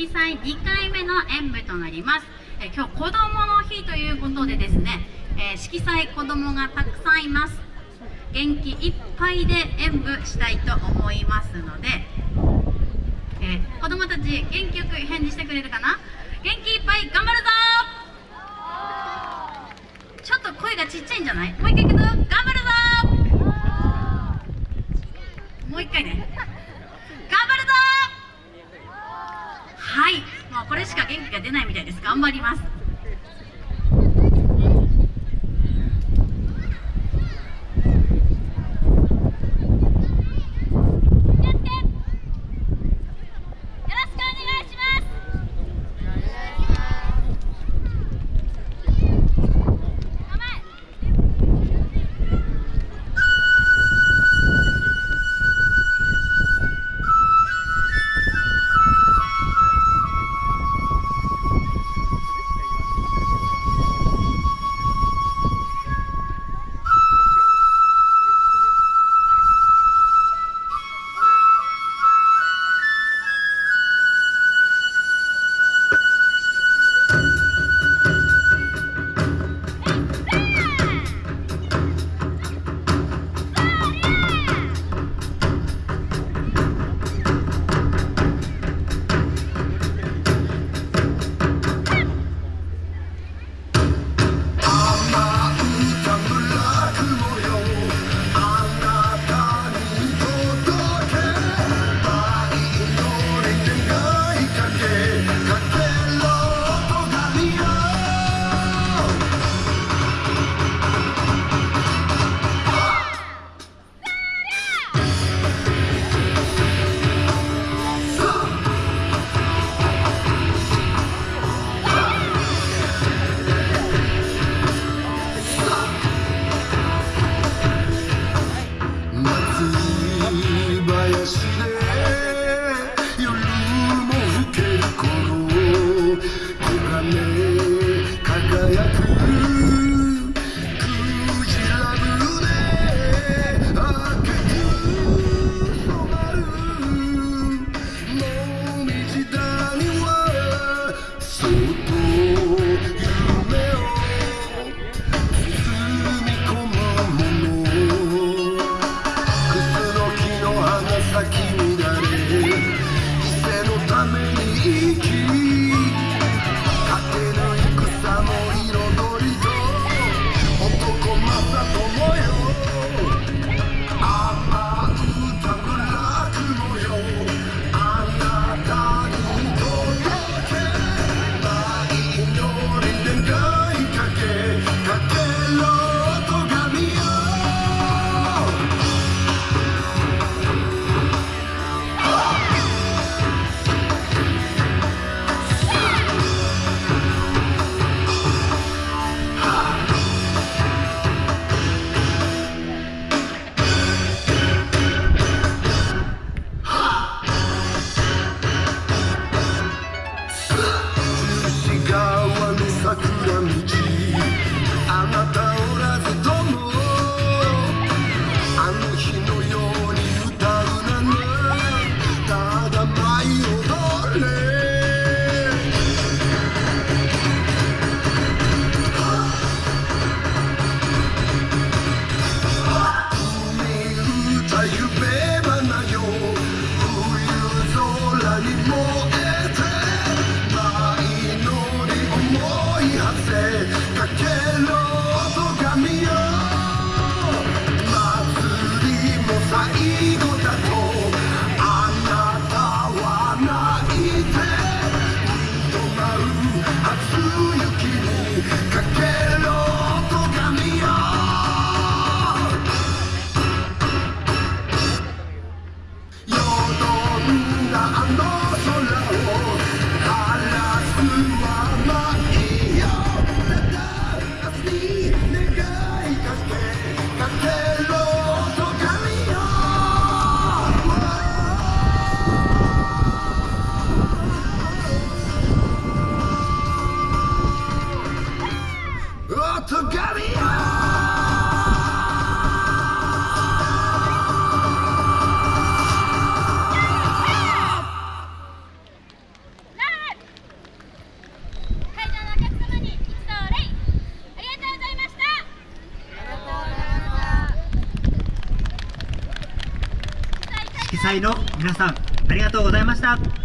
色彩2回目の演舞となります、え今日子どもの日ということでですね、え色彩子どもがたくさんいます。元気いっぱいで演舞したいと思いますので、えー、子どもたち元気よく返事してくれるかな？元気いっぱい頑張るぞ！ちょっと声がちっちゃいんじゃない？もう一回いくぞ！頑張る coming to eat you. 被災の皆さんありがとうございました。